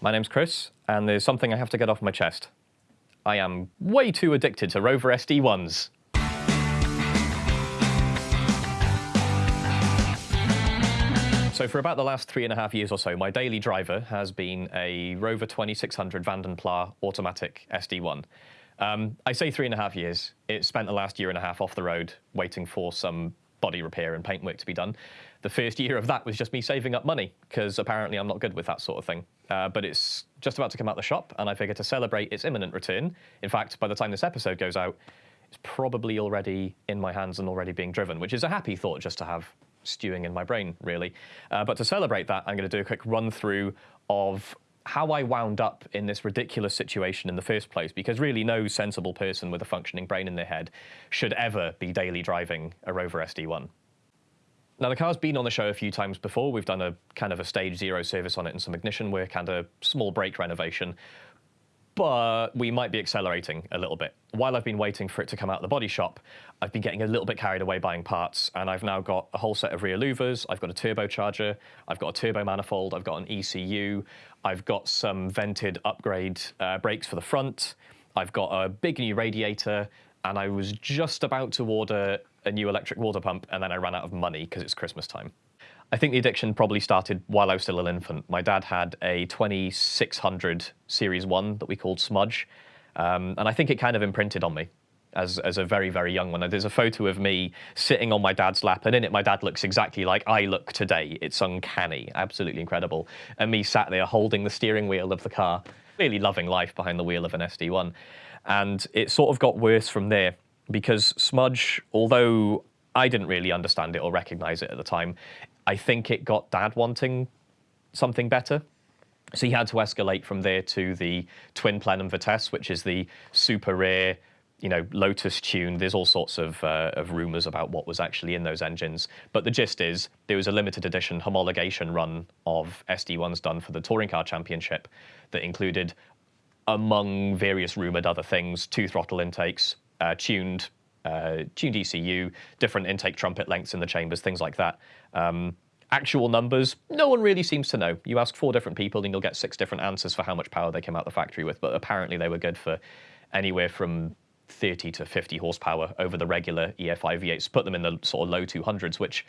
my name's Chris, and there's something I have to get off my chest. I am way too addicted to Rover SD1s. So for about the last three and a half years or so, my daily driver has been a Rover 2600 Vanden Plas automatic SD1. Um, I say three and a half years. It spent the last year and a half off the road waiting for some body repair and paint work to be done. The first year of that was just me saving up money because apparently I'm not good with that sort of thing. Uh, but it's just about to come out the shop and I figure to celebrate its imminent return, in fact, by the time this episode goes out, it's probably already in my hands and already being driven, which is a happy thought just to have stewing in my brain, really. Uh, but to celebrate that, I'm going to do a quick run through of how I wound up in this ridiculous situation in the first place, because really no sensible person with a functioning brain in their head should ever be daily driving a Rover SD1. Now the car's been on the show a few times before. We've done a kind of a stage zero service on it and some ignition work and a small brake renovation but we might be accelerating a little bit. While I've been waiting for it to come out of the body shop, I've been getting a little bit carried away buying parts, and I've now got a whole set of rear louvers, I've got a turbocharger, I've got a turbo manifold, I've got an ECU, I've got some vented upgrade uh, brakes for the front, I've got a big new radiator, and I was just about to order a new electric water pump, and then I ran out of money because it's Christmas time. I think the addiction probably started while I was still an infant. My dad had a 2600 Series 1 that we called Smudge, um, and I think it kind of imprinted on me as, as a very, very young one. There's a photo of me sitting on my dad's lap, and in it my dad looks exactly like I look today. It's uncanny, absolutely incredible. And me sat there holding the steering wheel of the car, really loving life behind the wheel of an SD1. And it sort of got worse from there because Smudge, although I didn't really understand it or recognize it at the time, I think it got dad wanting something better. So he had to escalate from there to the twin plenum Vitesse, which is the super rare, you know, Lotus tune. There's all sorts of, uh, of rumors about what was actually in those engines. But the gist is there was a limited edition homologation run of SD1s done for the Touring Car Championship that included, among various rumored other things, two throttle intakes, uh, tuned uh, tuned ECU, different intake trumpet lengths in the chambers, things like that. Um, actual numbers, no one really seems to know. You ask four different people and you'll get six different answers for how much power they came out the factory with, but apparently they were good for anywhere from 30 to 50 horsepower over the regular EFI V8s, put them in the sort of low 200s, which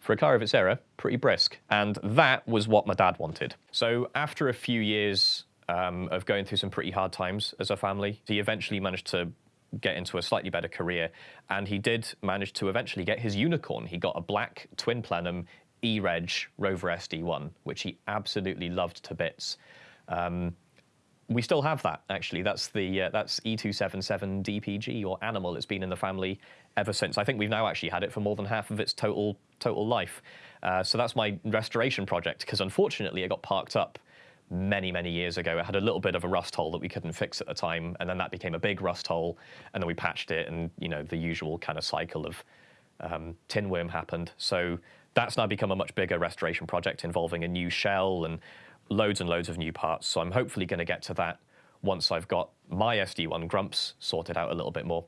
for a car of its era, pretty brisk. And that was what my dad wanted. So after a few years um, of going through some pretty hard times as a family, he eventually managed to get into a slightly better career. And he did manage to eventually get his unicorn. He got a black twin plenum E-Reg Rover SD1, which he absolutely loved to bits. Um, we still have that actually. That's the uh, that's E277 DPG or Animal. It's been in the family ever since. I think we've now actually had it for more than half of its total total life. Uh, so that's my restoration project because unfortunately it got parked up many, many years ago. It had a little bit of a rust hole that we couldn't fix at the time, and then that became a big rust hole, and then we patched it, and you know the usual kind of cycle of um, tin worm happened. So that's now become a much bigger restoration project involving a new shell and loads and loads of new parts. So I'm hopefully going to get to that once I've got my SD1 Grumps sorted out a little bit more.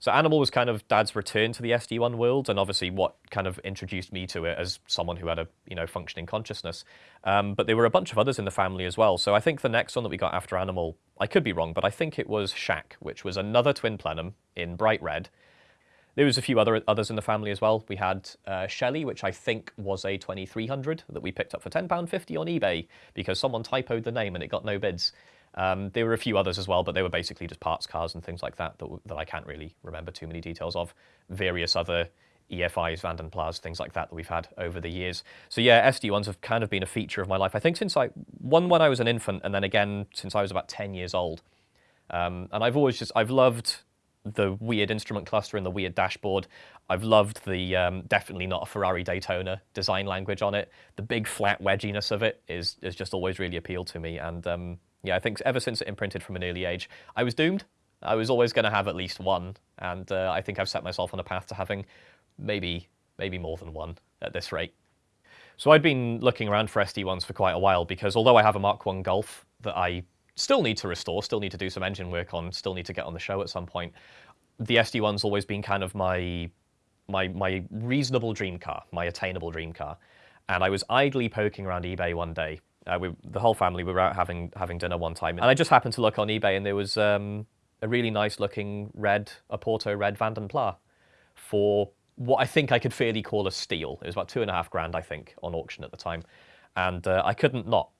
So Animal was kind of Dad's return to the SD1 world, and obviously what kind of introduced me to it as someone who had a you know functioning consciousness. Um, but there were a bunch of others in the family as well. So I think the next one that we got after Animal, I could be wrong, but I think it was Shack, which was another twin plenum in bright red. There was a few other others in the family as well. We had uh, Shelley, which I think was a 2300 that we picked up for £10.50 on eBay because someone typoed the name and it got no bids. Um, there were a few others as well, but they were basically just parts cars and things like that that, that I can't really remember too many details of. Various other EFIs, Vanden Plas, things like that that we've had over the years. So yeah, SD1s have kind of been a feature of my life. I think since I, one when I was an infant and then again since I was about 10 years old. Um, and I've always just, I've loved the weird instrument cluster and the weird dashboard. I've loved the um, definitely not a Ferrari Daytona design language on it. The big flat wedginess of it is, is just always really appealed to me. And um, yeah, I think ever since it imprinted from an early age, I was doomed. I was always going to have at least one, and uh, I think I've set myself on a path to having maybe maybe more than one at this rate. So I'd been looking around for SD1s for quite a while because although I have a Mark 1 Golf that I still need to restore, still need to do some engine work on, still need to get on the show at some point, the SD1's always been kind of my my my reasonable dream car, my attainable dream car. And I was idly poking around eBay one day Uh, we, the whole family we were out having having dinner one time, and I just happened to look on eBay, and there was um, a really nice looking red, a Porto red Vanden Plas for what I think I could fairly call a steal. It was about two and a half grand, I think, on auction at the time, and uh, I couldn't not.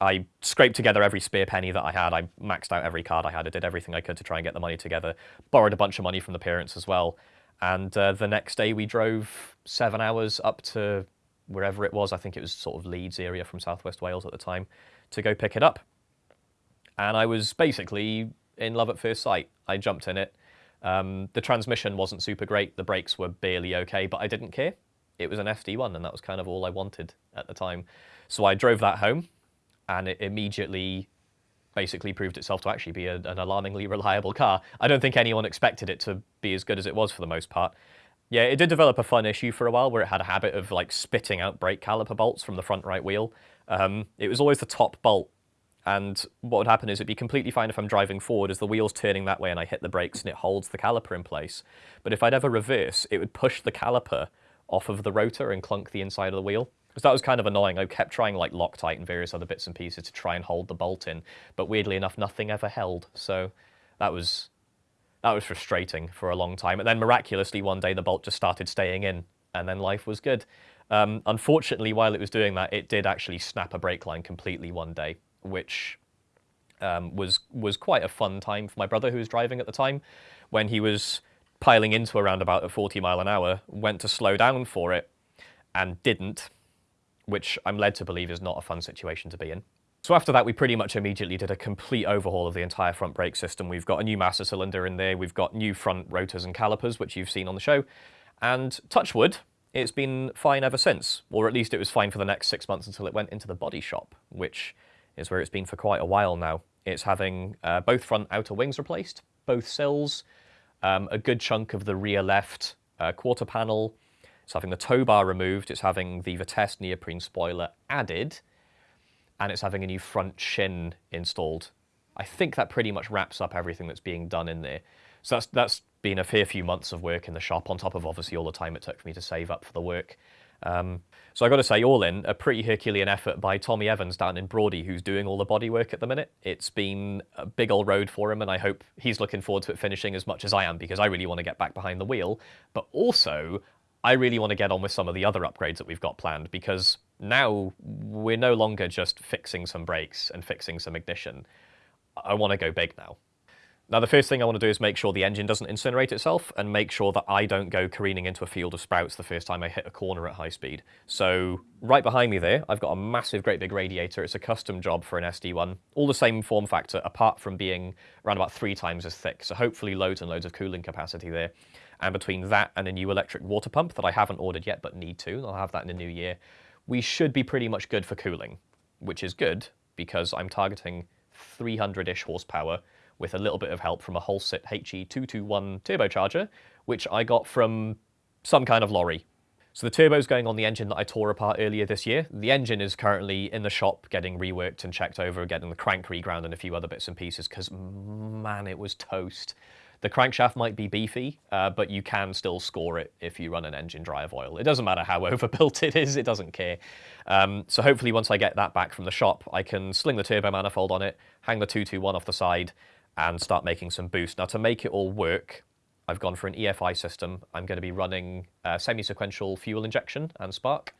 I scraped together every spare penny that I had. I maxed out every card I had. I did everything I could to try and get the money together. Borrowed a bunch of money from the parents as well. And uh, the next day we drove seven hours up to wherever it was. I think it was sort of Leeds area from Southwest Wales at the time to go pick it up. And I was basically in love at first sight. I jumped in it. Um, the transmission wasn't super great. The brakes were barely okay, but I didn't care. It was an SD1 and that was kind of all I wanted at the time. So I drove that home and it immediately basically proved itself to actually be a, an alarmingly reliable car. I don't think anyone expected it to be as good as it was for the most part. Yeah, it did develop a fun issue for a while where it had a habit of like spitting out brake caliper bolts from the front right wheel. Um, it was always the top bolt. And what would happen is it'd be completely fine if I'm driving forward as the wheel's turning that way and I hit the brakes and it holds the caliper in place. But if I'd ever reverse, it would push the caliper off of the rotor and clunk the inside of the wheel. That was kind of annoying. I kept trying like Loctite and various other bits and pieces to try and hold the bolt in, but weirdly enough, nothing ever held. So that was that was frustrating for a long time. And then miraculously, one day the bolt just started staying in, and then life was good. Um, unfortunately, while it was doing that, it did actually snap a brake line completely one day, which um, was was quite a fun time for my brother who was driving at the time, when he was piling into around about at 40 mile an hour, went to slow down for it, and didn't, which I'm led to believe is not a fun situation to be in. So after that, we pretty much immediately did a complete overhaul of the entire front brake system. We've got a new master cylinder in there, we've got new front rotors and calipers, which you've seen on the show, and touch wood, it's been fine ever since, or at least it was fine for the next six months until it went into the body shop, which is where it's been for quite a while now. It's having uh, both front outer wings replaced, both sills, um, a good chunk of the rear left uh, quarter panel, it's having the tow bar removed, it's having the Vitesse neoprene spoiler added, and it's having a new front shin installed. I think that pretty much wraps up everything that's being done in there. So that's, that's been a fair few months of work in the shop, on top of obviously all the time it took for me to save up for the work. Um, so I got to say, all in, a pretty Herculean effort by Tommy Evans down in Brawdy, who's doing all the body work at the minute. It's been a big old road for him, and I hope he's looking forward to it finishing as much as I am, because I really want to get back behind the wheel. But also, I really want to get on with some of the other upgrades that we've got planned because now we're no longer just fixing some brakes and fixing some ignition. I want to go big now. Now, the first thing I want to do is make sure the engine doesn't incinerate itself and make sure that I don't go careening into a field of sprouts the first time I hit a corner at high speed. So right behind me there, I've got a massive, great big radiator. It's a custom job for an SD1. All the same form factor, apart from being around about three times as thick. So hopefully loads and loads of cooling capacity there. And between that and a new electric water pump that I haven't ordered yet but need to, I'll have that in the new year, we should be pretty much good for cooling, which is good because I'm targeting 300-ish horsepower with a little bit of help from a Holset HE221 turbocharger, which I got from some kind of lorry. So the turbo's going on the engine that I tore apart earlier this year. The engine is currently in the shop getting reworked and checked over, getting the crank reground and a few other bits and pieces, because man, it was toast. The crankshaft might be beefy, uh, but you can still score it if you run an engine dry oil. It doesn't matter how overbuilt it is, it doesn't care. Um, so hopefully once I get that back from the shop, I can sling the turbo manifold on it, hang the 221 off the side, and start making some boost. Now to make it all work, I've gone for an EFI system. I'm going to be running uh, semi-sequential fuel injection and spark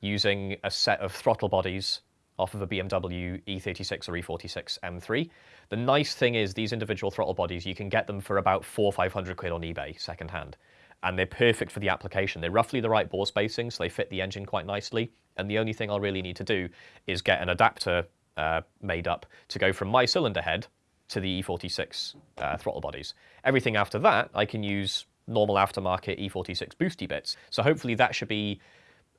using a set of throttle bodies off of a BMW E36 or E46 M3. The nice thing is these individual throttle bodies, you can get them for about four, or 500 quid on eBay secondhand. And they're perfect for the application. They're roughly the right bore spacing, so they fit the engine quite nicely. And the only thing I'll really need to do is get an adapter uh, made up to go from my cylinder head to the E46 uh, throttle bodies. Everything after that, I can use normal aftermarket E46 boosty bits. So hopefully that should be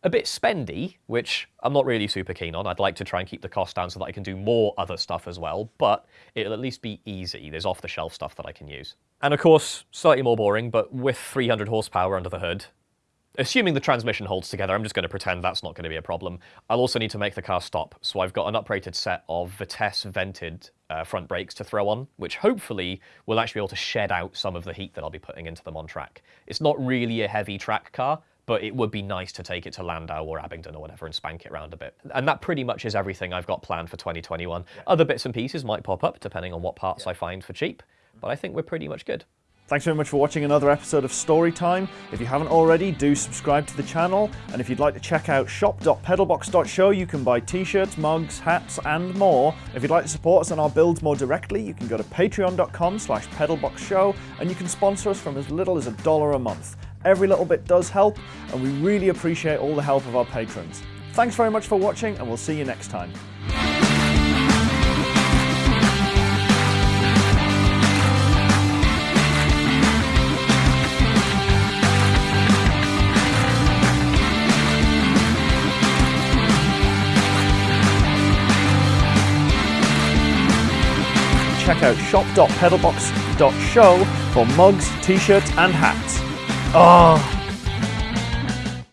a bit spendy, which I'm not really super keen on. I'd like to try and keep the cost down so that I can do more other stuff as well, but it'll at least be easy. There's off-the-shelf stuff that I can use. And of course, slightly more boring, but with 300 horsepower under the hood, assuming the transmission holds together, I'm just going to pretend that's not going to be a problem. I'll also need to make the car stop, so I've got an uprated set of Vitesse vented uh, front brakes to throw on, which hopefully will actually be able to shed out some of the heat that I'll be putting into them on track. It's not really a heavy track car, but it would be nice to take it to Llandow or Abingdon or whatever and spank it around a bit. And that pretty much is everything I've got planned for 2021. Yeah. Other bits and pieces might pop up depending on what parts yeah. I find for cheap, but I think we're pretty much good. Thanks very much for watching another episode of Storytime. If you haven't already, do subscribe to the channel. And if you'd like to check out shop.pedalbox.show, you can buy t-shirts, mugs, hats, and more. If you'd like to support us on our builds more directly, you can go to patreon.com slash pedalboxshow, and you can sponsor us from as little as a dollar a month. Every little bit does help, and we really appreciate all the help of our patrons. Thanks very much for watching, and we'll see you next time. check out shop.pedalbox.show for mugs, t-shirts and hats. Oh,